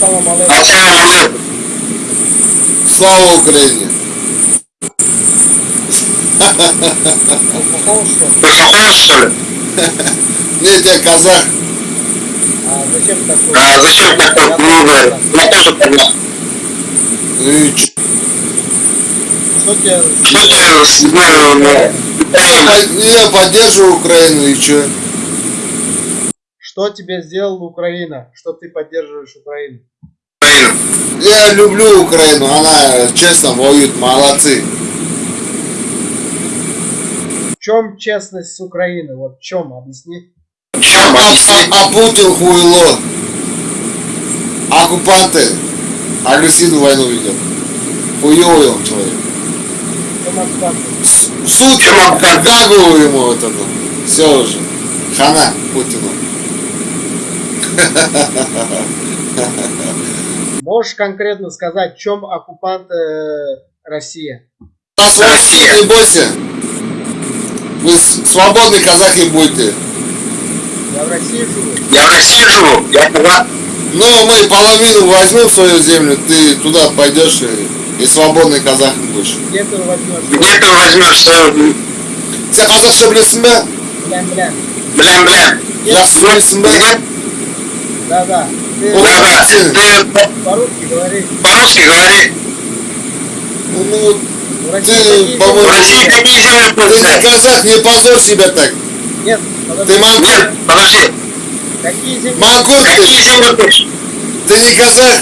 Слава что что ли? Нет, я казах. А зачем такой? А зачем такой клубы? тоже Я тоже понял. Ну? Что тебе... Что ну, Я под- Я поддерживаю Украину и чё? Что тебе сделала Украина? Что ты поддерживаешь Украину? Я люблю Украину, она честно воюет, молодцы. В чем честность с Украины? Вот в чем? Объясни. Чем А, объясни? а- а Путин хуйло. Оккупанты агрессивную войну ведет. Хуёвый он человек. В Суд Гагу ему вот это. Все уже. Хана Путину. Можешь конкретно сказать, в чем оккупант э, Россия? Нас Россия, не бойся. Вы с- свободные казахи будете. Я в России живу. Я в России живу. Я казах. Ну, мы половину возьмем в свою землю, ты туда пойдешь и, и свободный казах будешь. Где ты возьмешь? Где ты возьмешь свою... Sen қазақша білесің бе? Блин, блин. Блин, блин. Жақсы білесің бе? Где? Да, да. Ты Ой. Да-да. Ты по-русски говори. по-русски говори. Ну, ну, вот, В России Ты, такие по-моему, В России какие земли ты не пользуются? казах, не позорь себя так. Нет, подожди. Ты мангур, Нет, подожди. Какие земли? мангур ты, Какие земли ты не казах.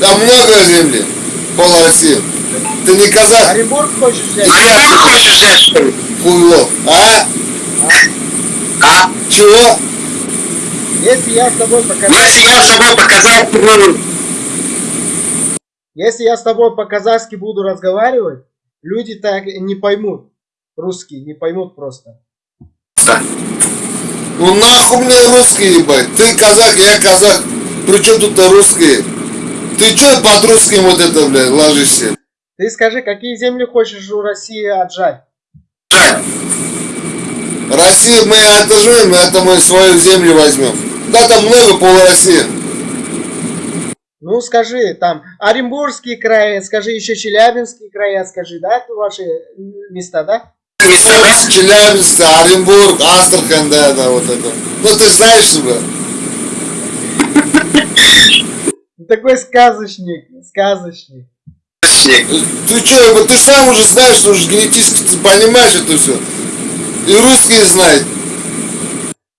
Там много земли, пол России. Ты не казах, Оренбург хочешь взять? Ты хочешь взять, что ли? хуйло. А? А? Чего? Если я с тобой по Если я с собой показал, ну, Если я с тобой по-казахски буду разговаривать, люди так не поймут. Русские не поймут просто. да. Ну нахуй мне русский ебать. Ты казах, я казах. Причем тут русские? Ты чё под русским вот это, блядь, ложишься? Ты скажи, какие земли хочешь у России отжать? Жаль. Россию мы отожмем, это мы свою землю возьмем. Да, там много пол России. Ну скажи, там Оренбургские края, скажи еще Челябинские края, скажи, да, это ваши места, да? Места, да? Челябинск, Оренбург, Астрахань, да, да, вот это. Ну ты знаешь, что Ты такой сказочник, сказочник. Ты чё, ты сам уже знаешь, что уже генетически ты понимаешь это все. И русские знают.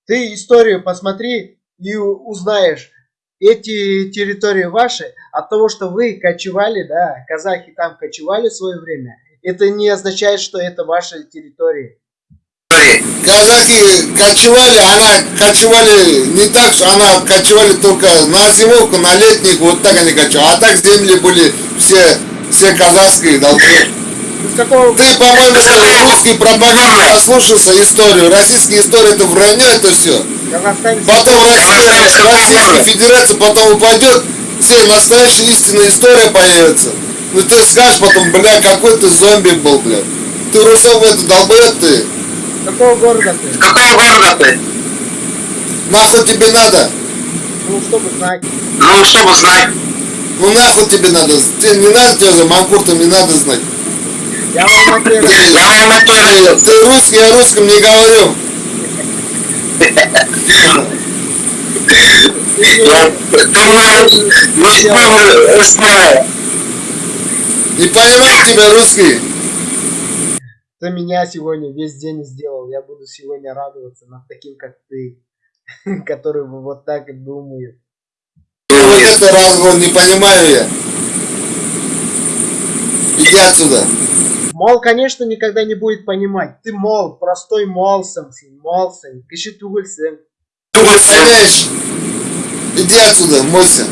Ты историю посмотри и узнаешь, эти территории ваши, от того, что вы кочевали, да, казахи там кочевали в свое время, это не означает, что это ваши территории. Казахи кочевали, она кочевали не так, что она кочевали только на зимовку, на летних, вот так они кочевали. А так земли были все, все казахские, долбоёб. Какого... Ты, по-моему, русский пропаганды послушался историю. Российская история это вранье, это все. Потом Россия, Российская Федерация потом упадет, все настоящая истинная история появится. Ну ты скажешь потом, бля, какой ты зомби был, бля. Ты русов это долбоёб ты. Какого города ты? Какого города ты? Нахуй тебе надо? Ну, чтобы знать. Ну, чтобы знать. Ну нахуй тебе надо? Тебе не надо тебе за манкуртом не надо знать. Я в Алмате Ты, родился. Я вам это ты, русский, я русском не говорю. Не знаю. Не понимаю тебя, русский. Ты меня сегодня весь день сделал. Я буду сегодня радоваться над таким, как ты. Который вот так и думает. Ну, вот это разговор не понимаю я. Иди отсюда. Мол, конечно, никогда не будет понимать. Ты мол, простой молсың, сен молсың, кіші түгілсің. Понимаешь? Иди отсюда, мойся.